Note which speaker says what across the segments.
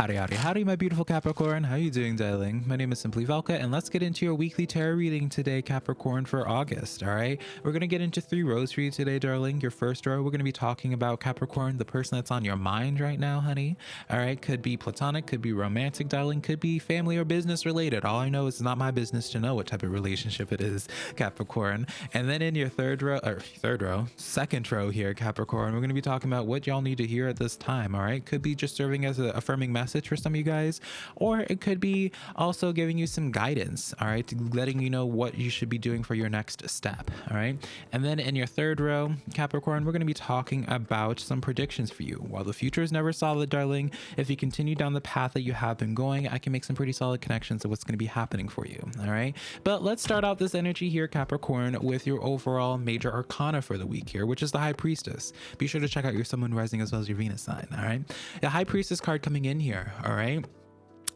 Speaker 1: Howdy, howdy, howdy, my beautiful Capricorn. How are you doing, darling? My name is Simply Velka, and let's get into your weekly tarot reading today, Capricorn, for August, all right? We're going to get into three rows for you today, darling. Your first row, we're going to be talking about Capricorn, the person that's on your mind right now, honey, all right? Could be platonic, could be romantic, darling, could be family or business related. All I know is it's not my business to know what type of relationship it is, Capricorn. And then in your third row, or third row, second row here, Capricorn, we're going to be talking about what y'all need to hear at this time, all right? Could be just serving as an affirming message message for some of you guys, or it could be also giving you some guidance, all right, letting you know what you should be doing for your next step, all right. And then in your third row, Capricorn, we're going to be talking about some predictions for you. While the future is never solid, darling, if you continue down the path that you have been going, I can make some pretty solid connections of what's going to be happening for you, all right. But let's start out this energy here, Capricorn, with your overall major arcana for the week here, which is the High Priestess. Be sure to check out your Sun, Moon, Rising as well as your Venus sign, all right. The High Priestess card coming in here there all right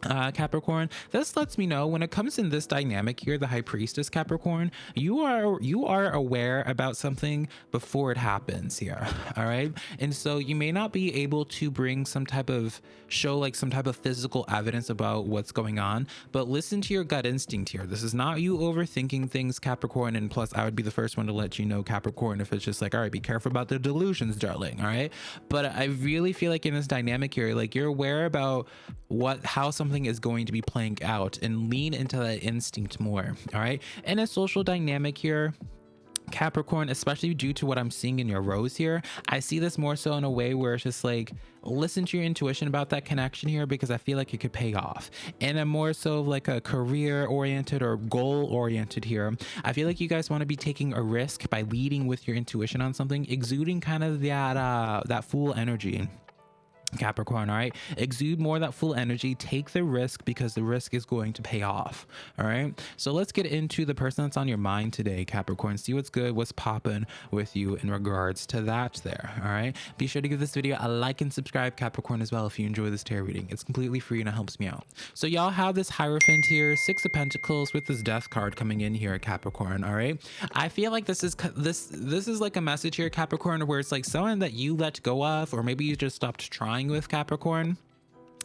Speaker 1: uh, Capricorn. This lets me know when it comes in this dynamic here, the High Priestess Capricorn, you are you are aware about something before it happens here, all right? And so you may not be able to bring some type of show like some type of physical evidence about what's going on, but listen to your gut instinct here. This is not you overthinking things, Capricorn. And plus, I would be the first one to let you know, Capricorn, if it's just like, all right, be careful about the delusions, darling, all right? But I really feel like in this dynamic here, like you're aware about what how something something is going to be playing out and lean into that instinct more. All right. And a social dynamic here, Capricorn, especially due to what I'm seeing in your rows here, I see this more so in a way where it's just like, listen to your intuition about that connection here because I feel like it could pay off. And I'm more so like a career oriented or goal oriented here. I feel like you guys want to be taking a risk by leading with your intuition on something, exuding kind of that, uh, that fool energy. Capricorn, all right? Exude more that fool energy. Take the risk because the risk is going to pay off, all right? So let's get into the person that's on your mind today, Capricorn. See what's good, what's popping with you in regards to that there, all right? Be sure to give this video a like and subscribe, Capricorn, as well if you enjoy this tarot reading. It's completely free and it helps me out. So y'all have this Hierophant here, Six of Pentacles with this Death card coming in here, at Capricorn, all right? I feel like this is this this is like a message here, Capricorn, where it's like someone that you let go of, or maybe you just stopped trying with Capricorn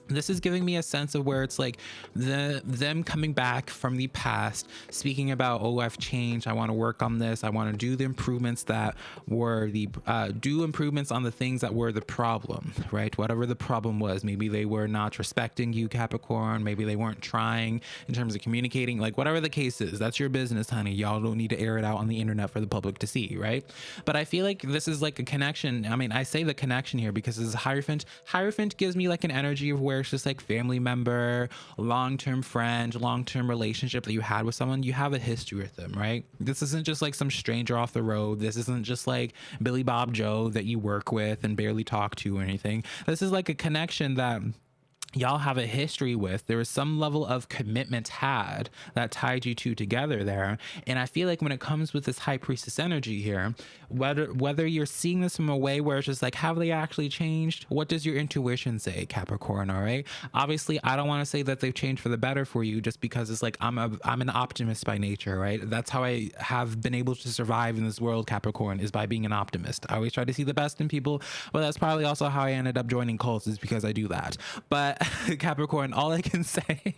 Speaker 1: this is giving me a sense of where it's like the them coming back from the past speaking about oh i've changed. I want to work on this. I want to do the improvements that were the uh, do improvements on the things that were the problem right? Whatever the problem was. Maybe they were not respecting you capricorn. Maybe they weren't trying in terms of communicating. Like whatever the case is that's your business honey. Y'all don't need to air it out on the internet for the public to see right? But i feel like this is like a connection. I mean i say the connection here because this is hierophant. Hierophant gives me like an energy of where it's just like family member, long-term friend, long-term relationship that you had with someone, you have a history with them, right? This isn't just like some stranger off the road. This isn't just like Billy Bob Joe that you work with and barely talk to or anything. This is like a connection that y'all have a history with there was some level of commitment had that tied you two together there. And i feel like when it comes with this high priestess energy here whether whether you're seeing this from a way where it's just like have they actually changed? What does your intuition say capricorn? All right. Obviously i don't want to say that they've changed for the better for you just because it's like i'm a i'm an optimist by nature right? That's how i have been able to survive in this world capricorn is by being an optimist. I always try to see the best in people but that's probably also how i ended up joining cults is because i do that. But Capricorn, all I can say,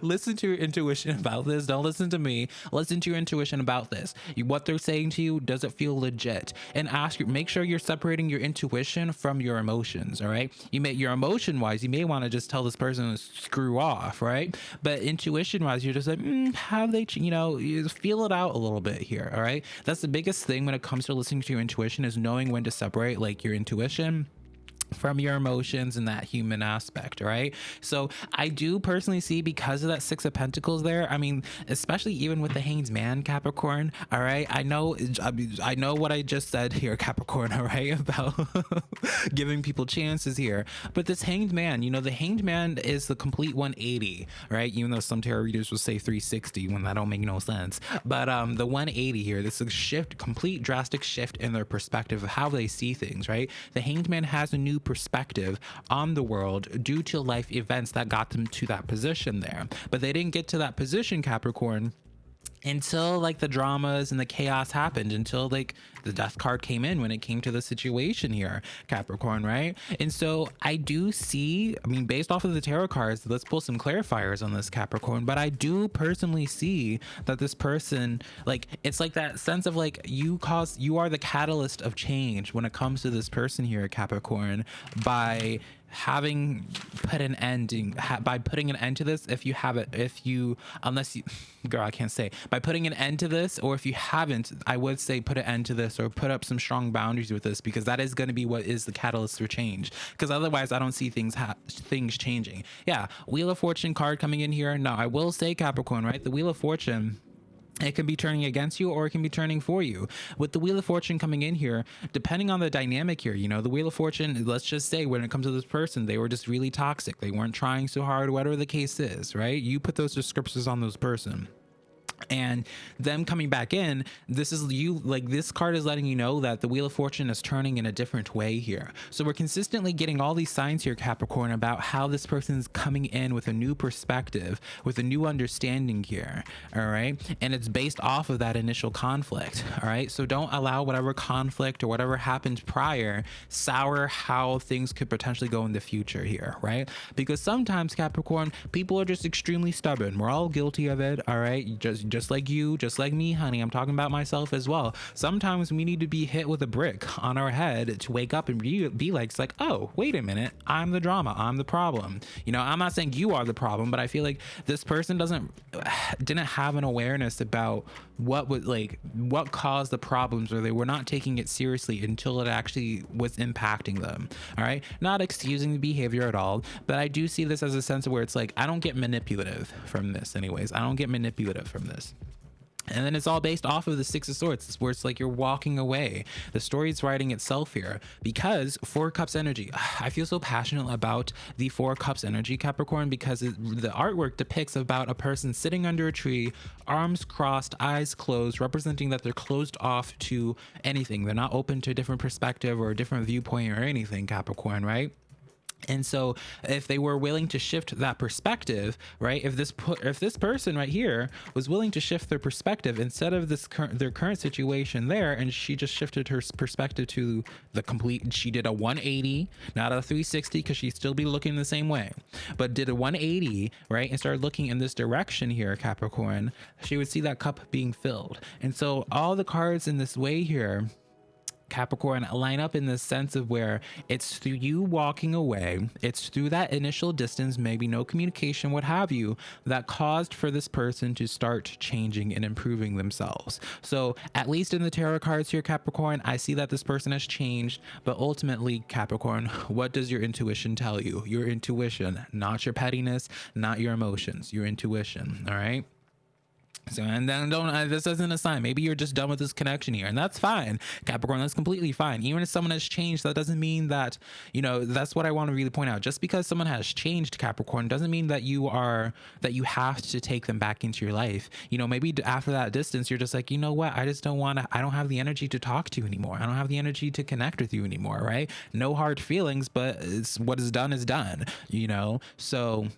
Speaker 1: listen to your intuition about this. Don't listen to me. Listen to your intuition about this. What they're saying to you, does it feel legit? And ask make sure you're separating your intuition from your emotions. All right. You may, your emotion wise, you may want to just tell this person to screw off. Right. But intuition wise, you're just like, mm, have they, you know, you feel it out a little bit here. All right. That's the biggest thing when it comes to listening to your intuition is knowing when to separate like your intuition from your emotions and that human aspect right? So i do personally see because of that six of pentacles there i mean especially even with the Hanged Man capricorn all right? I know i know what i just said here capricorn all right about giving people chances here. But this hanged man you know the hanged man is the complete 180 right? Even though some tarot readers will say 360 when that don't make no sense. But um the 180 here this is a shift complete drastic shift in their perspective of how they see things right? The hanged man has a new perspective on the world due to life events that got them to that position there. But they didn't get to that position, Capricorn until like the dramas and the chaos happened until like the death card came in when it came to the situation here capricorn right? And so i do see i mean based off of the tarot cards let's pull some clarifiers on this capricorn but i do personally see that this person like it's like that sense of like you cause you are the catalyst of change when it comes to this person here capricorn by having put an ending ha, by putting an end to this if you have it if you unless you girl i can't say. By putting an end to this or if you haven't i would say put an end to this or put up some strong boundaries with this because that is going to be what is the catalyst for change. Because otherwise i don't see things things changing. Yeah wheel of fortune card coming in here. Now i will say capricorn right? The wheel of fortune it can be turning against you or it can be turning for you. With the Wheel of Fortune coming in here, depending on the dynamic here, you know, the Wheel of Fortune, let's just say when it comes to this person, they were just really toxic. They weren't trying so hard, whatever the case is, right? You put those descriptors on those person and them coming back in this is you like this card is letting you know that the wheel of fortune is turning in a different way here. So we're consistently getting all these signs here capricorn about how this person is coming in with a new perspective with a new understanding here all right? And it's based off of that initial conflict all right? So don't allow whatever conflict or whatever happened prior sour how things could potentially go in the future here right? Because sometimes capricorn people are just extremely stubborn. We're all guilty of it all right? Just just like you, just like me, honey. I'm talking about myself as well. Sometimes we need to be hit with a brick on our head to wake up and be, be like, it's like, oh, wait a minute. I'm the drama. I'm the problem. You know, I'm not saying you are the problem, but I feel like this person doesn't, didn't have an awareness about what was like, what caused the problems or they were not taking it seriously until it actually was impacting them. All right. Not excusing the behavior at all, but I do see this as a sense of where it's like, I don't get manipulative from this anyways. I don't get manipulative from this. And then it's all based off of the Six of Swords, where it's like you're walking away. The story is writing itself here because Four Cups energy. I feel so passionate about the Four Cups energy, Capricorn, because it, the artwork depicts about a person sitting under a tree, arms crossed, eyes closed, representing that they're closed off to anything. They're not open to a different perspective or a different viewpoint or anything, Capricorn, right? And so if they were willing to shift that perspective right if this if this person right here was willing to shift their perspective instead of this their current situation there and she just shifted her perspective to the complete she did a 180 not a 360 because she'd still be looking the same way but did a 180 right and started looking in this direction here capricorn she would see that cup being filled. And so all the cards in this way here Capricorn line up in the sense of where it's through you walking away, it's through that initial distance, maybe no communication, what have you, that caused for this person to start changing and improving themselves. So, at least in the tarot cards here, Capricorn, I see that this person has changed, but ultimately, Capricorn, what does your intuition tell you? Your intuition, not your pettiness, not your emotions, your intuition, all right? So, and then don't, uh, this isn't a sign. Maybe you're just done with this connection here, and that's fine. Capricorn, that's completely fine. Even if someone has changed, that doesn't mean that, you know, that's what I want to really point out. Just because someone has changed, Capricorn, doesn't mean that you are, that you have to take them back into your life. You know, maybe after that distance, you're just like, you know what? I just don't want to, I don't have the energy to talk to you anymore. I don't have the energy to connect with you anymore, right? No hard feelings, but it's what is done is done, you know? So,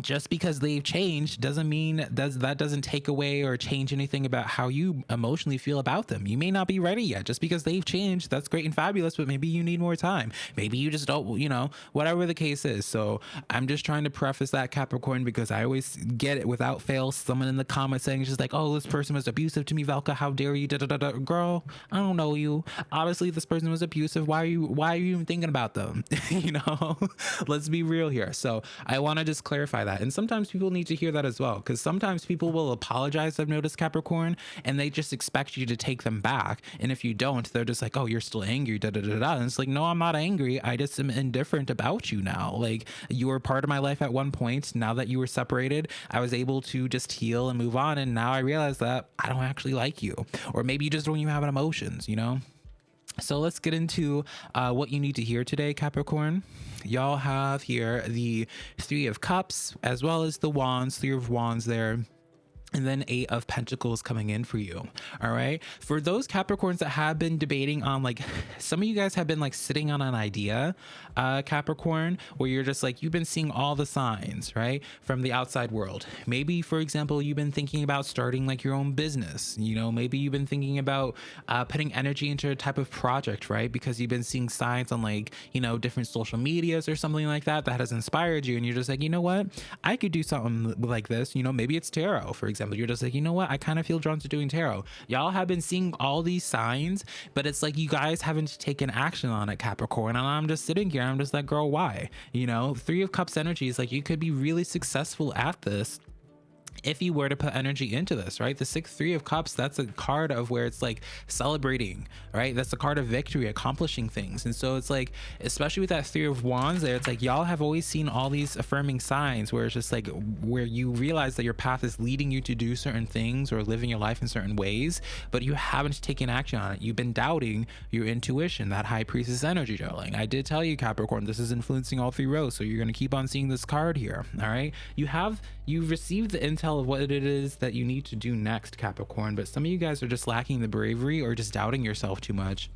Speaker 1: just because they've changed doesn't mean does that doesn't take away or change anything about how you emotionally feel about them. You may not be ready yet. Just because they've changed, that's great and fabulous, but maybe you need more time. Maybe you just don't, you know, whatever the case is. So I'm just trying to preface that Capricorn because I always get it without fail. Someone in the comments saying just like, "Oh, this person was abusive to me, Velka. How dare you?" Da, da, da, da. Girl, I don't know you. Obviously, this person was abusive. Why are you? Why are you even thinking about them? you know, let's be real here. So I want to just clarify that. And sometimes people need to hear that as well, because sometimes people will apologize, I've noticed Capricorn, and they just expect you to take them back. And if you don't, they're just like, oh, you're still angry, da da da da. And it's like, no, I'm not angry. I just am indifferent about you now. Like, you were part of my life at one point. Now that you were separated, I was able to just heal and move on. And now I realize that I don't actually like you. Or maybe you just don't even have emotions, you know? So let's get into uh, what you need to hear today, Capricorn. Y'all have here the Three of Cups as well as the Wands, Three of Wands there and then eight of pentacles coming in for you all right? For those capricorns that have been debating on like some of you guys have been like sitting on an idea uh capricorn where you're just like you've been seeing all the signs right from the outside world. Maybe for example you've been thinking about starting like your own business. You know maybe you've been thinking about uh, putting energy into a type of project right because you've been seeing signs on like you know different social medias or something like that that has inspired you and you're just like you know what? I could do something like this. You know maybe it's tarot for example example, you're just like, you know what? I kind of feel drawn to doing tarot. Y'all have been seeing all these signs, but it's like you guys haven't taken action on it, Capricorn. And I'm just sitting here, I'm just like, girl, why? You know, Three of Cups energy is like you could be really successful at this if you were to put energy into this, right? The six three of cups, that's a card of where it's like celebrating, right? That's a card of victory, accomplishing things. And so it's like, especially with that three of wands there, it's like y'all have always seen all these affirming signs where it's just like where you realize that your path is leading you to do certain things or living your life in certain ways, but you haven't taken action on it. You've been doubting your intuition, that high priestess energy, darling. I did tell you, Capricorn, this is influencing all three rows. So you're going to keep on seeing this card here. All right. You have, you've received the intel of what it is that you need to do next, Capricorn, but some of you guys are just lacking the bravery or just doubting yourself too much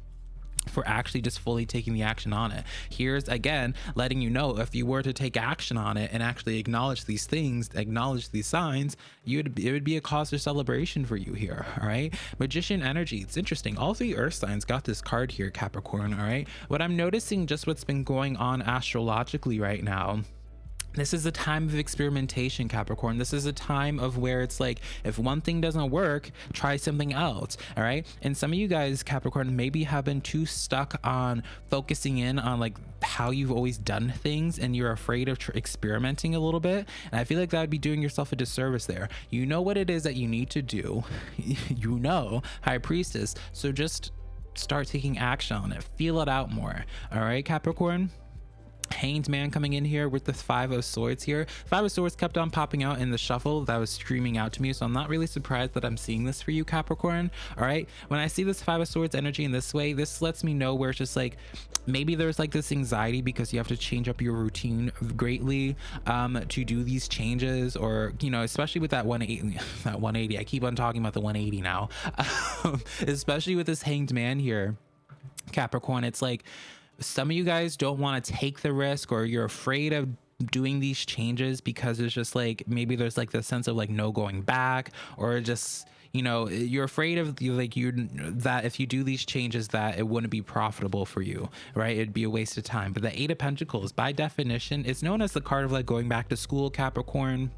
Speaker 1: for actually just fully taking the action on it. Here's again letting you know if you were to take action on it and actually acknowledge these things, acknowledge these signs, you'd it would be a cause for celebration for you here. All right, magician energy. It's interesting. All three earth signs got this card here, Capricorn. All right, what I'm noticing just what's been going on astrologically right now this is a time of experimentation capricorn. This is a time of where it's like if one thing doesn't work try something else all right? And some of you guys capricorn maybe have been too stuck on focusing in on like how you've always done things and you're afraid of experimenting a little bit. And i feel like that would be doing yourself a disservice there. You know what it is that you need to do. You know high priestess. So just start taking action on it. Feel it out more all right capricorn Hanged Man coming in here with the Five of Swords here. Five of Swords kept on popping out in the shuffle that was streaming out to me, so I'm not really surprised that I'm seeing this for you, Capricorn. All right, when I see this Five of Swords energy in this way, this lets me know where it's just like maybe there's like this anxiety because you have to change up your routine greatly um, to do these changes, or you know, especially with that 180, that 180. I keep on talking about the 180 now, especially with this Hanged Man here, Capricorn. It's like some of you guys don't want to take the risk or you're afraid of doing these changes because it's just like maybe there's like the sense of like no going back or just you know you're afraid of like you that if you do these changes that it wouldn't be profitable for you right? It'd be a waste of time. But the eight of pentacles by definition is known as the card of like going back to school capricorn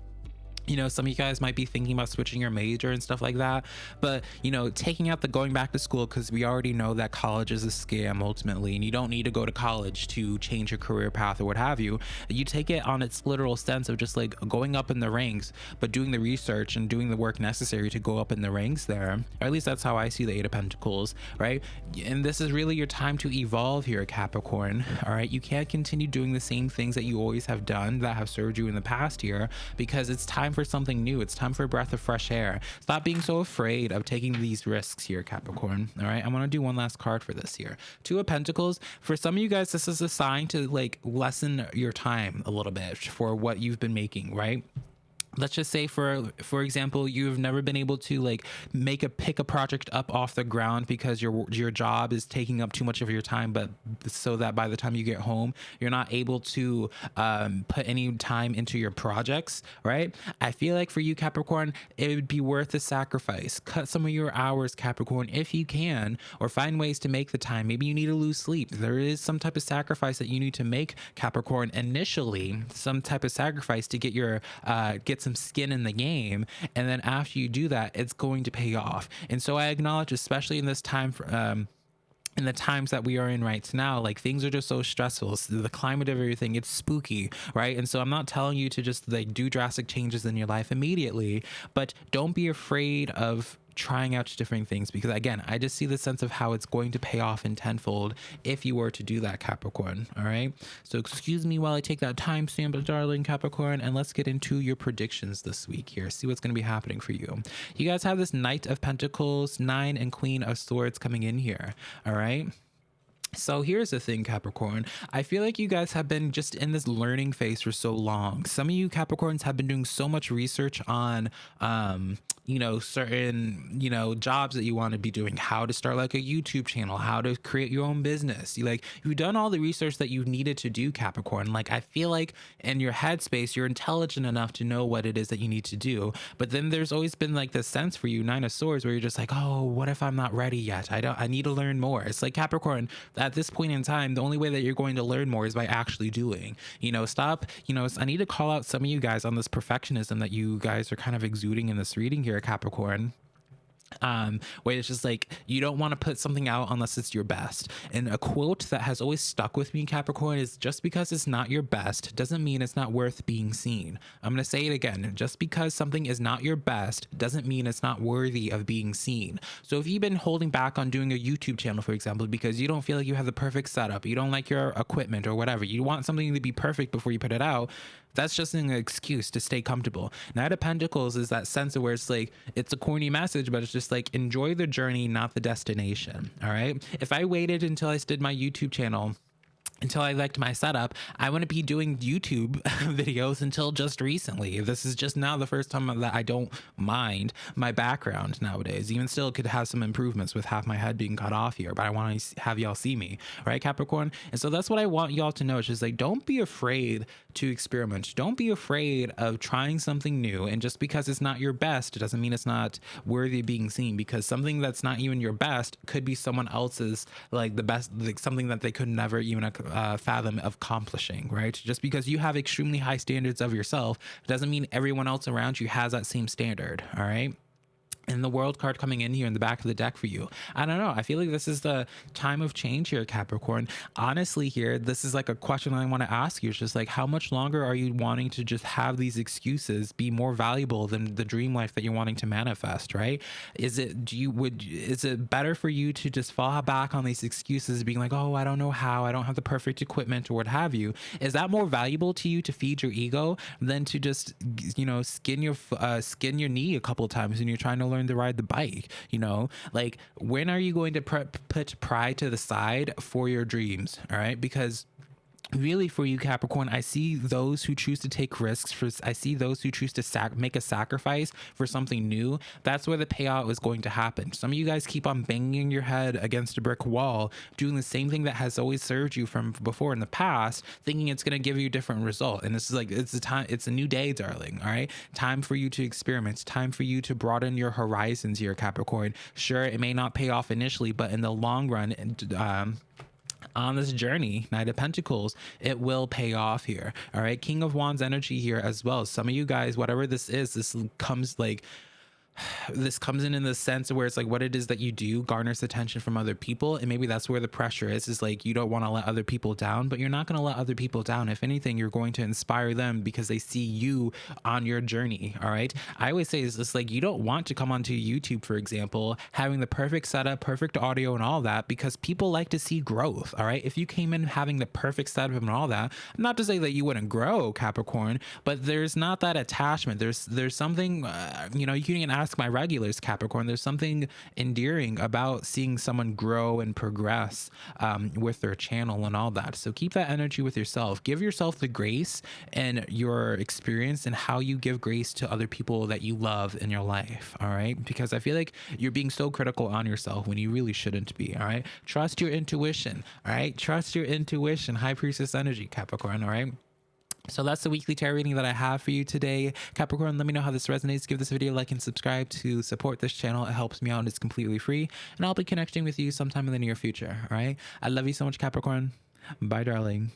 Speaker 1: you know some of you guys might be thinking about switching your major and stuff like that. But you know taking out the going back to school because we already know that college is a scam ultimately and you don't need to go to college to change your career path or what have you. You take it on its literal sense of just like going up in the ranks but doing the research and doing the work necessary to go up in the ranks there. Or at least that's how i see the eight of pentacles right? And this is really your time to evolve here capricorn all right? You can't continue doing the same things that you always have done that have served you in the past here because it's time for for something new. It's time for a breath of fresh air. Stop being so afraid of taking these risks here, Capricorn. All right. I want to do one last card for this here. Two of Pentacles. For some of you guys, this is a sign to like lessen your time a little bit for what you've been making, right? Let's just say for for example you've never been able to like make a pick a project up off the ground because your your job is taking up too much of your time but so that by the time you get home you're not able to um, put any time into your projects right? I feel like for you capricorn it would be worth the sacrifice. Cut some of your hours capricorn if you can or find ways to make the time. Maybe you need to lose sleep. There is some type of sacrifice that you need to make capricorn initially some type of sacrifice to get your uh get some skin in the game. And then after you do that, it's going to pay off. And so I acknowledge, especially in this time for, um, in the times that we are in right now like things are just so stressful the climate of everything it's spooky right and so i'm not telling you to just like do drastic changes in your life immediately but don't be afraid of trying out different things because again i just see the sense of how it's going to pay off in tenfold if you were to do that capricorn all right so excuse me while i take that time timestamp darling capricorn and let's get into your predictions this week here see what's going to be happening for you you guys have this knight of pentacles nine and queen of swords coming in here all right so here's the thing, Capricorn. I feel like you guys have been just in this learning phase for so long. Some of you Capricorns have been doing so much research on um, you know certain you know jobs that you want to be doing how to start like a youtube channel how to create your own business. You like you've done all the research that you needed to do capricorn. Like i feel like in your headspace you're intelligent enough to know what it is that you need to do. But then there's always been like this sense for you nine of swords where you're just like oh what if i'm not ready yet? I don't i need to learn more. It's like capricorn at this point in time the only way that you're going to learn more is by actually doing. You know stop you know i need to call out some of you guys on this perfectionism that you guys are kind of exuding in this reading here Capricorn um, where it's just like you don't want to put something out unless it's your best. And a quote that has always stuck with me, Capricorn, is just because it's not your best doesn't mean it's not worth being seen. I'm going to say it again. Just because something is not your best doesn't mean it's not worthy of being seen. So if you've been holding back on doing a YouTube channel, for example, because you don't feel like you have the perfect setup, you don't like your equipment or whatever, you want something to be perfect before you put it out, that's just an excuse to stay comfortable. Knight of Pentacles is that sense of where it's like, it's a corny message, but it's just like, enjoy the journey, not the destination. All right. If I waited until I did my YouTube channel, until I liked my setup, I wouldn't be doing YouTube videos until just recently. This is just now the first time that I don't mind my background nowadays. Even still, could have some improvements with half my head being cut off here, but I want to have y'all see me, right, Capricorn? And so that's what I want y'all to know. It's just like, don't be afraid to experiment. Don't be afraid of trying something new. And just because it's not your best, it doesn't mean it's not worthy of being seen because something that's not even your best could be someone else's, like the best, like something that they could never even uh, fathom of accomplishing, right? Just because you have extremely high standards of yourself doesn't mean everyone else around you has that same standard, all right? And the world card coming in here in the back of the deck for you. I don't know. I feel like this is the time of change here, Capricorn. Honestly, here, this is like a question I want to ask you. It's just like, how much longer are you wanting to just have these excuses be more valuable than the dream life that you're wanting to manifest, right? Is it, do you, would, is it better for you to just fall back on these excuses being like, oh, I don't know how, I don't have the perfect equipment or what have you? Is that more valuable to you to feed your ego than to just, you know, skin your, uh, skin your knee a couple times when you're trying to learn to ride the bike you know? Like when are you going to put pride to the side for your dreams all right? Because really for you capricorn i see those who choose to take risks for i see those who choose to sac- make a sacrifice for something new. That's where the payout is going to happen. Some of you guys keep on banging your head against a brick wall doing the same thing that has always served you from before in the past thinking it's going to give you a different result. And this is like it's a time it's a new day darling all right? Time for you to experiment. Time for you to broaden your horizons here capricorn. Sure it may not pay off initially but in the long run um on this journey, Knight of Pentacles, it will pay off here. All right. King of Wands energy here as well. Some of you guys, whatever this is, this comes like this comes in in the sense where it's like what it is that you do garners attention from other people and maybe that's where the pressure is is like you don't want to let other people down but you're not going to let other people down. If anything you're going to inspire them because they see you on your journey all right? I always say is this like you don't want to come onto youtube for example having the perfect setup perfect audio and all that because people like to see growth all right? If you came in having the perfect setup and all that not to say that you wouldn't grow capricorn but there's not that attachment. There's there's something uh, you know you can even ask ask my regulars, Capricorn, there's something endearing about seeing someone grow and progress um, with their channel and all that. So keep that energy with yourself. Give yourself the grace and your experience and how you give grace to other people that you love in your life. All right. Because I feel like you're being so critical on yourself when you really shouldn't be. All right. Trust your intuition. All right. Trust your intuition. High priestess energy, Capricorn. All right. So that's the weekly tarot reading that I have for you today. Capricorn, let me know how this resonates. Give this video a like and subscribe to support this channel. It helps me out. And it's completely free. And I'll be connecting with you sometime in the near future. All right. I love you so much, Capricorn. Bye, darling.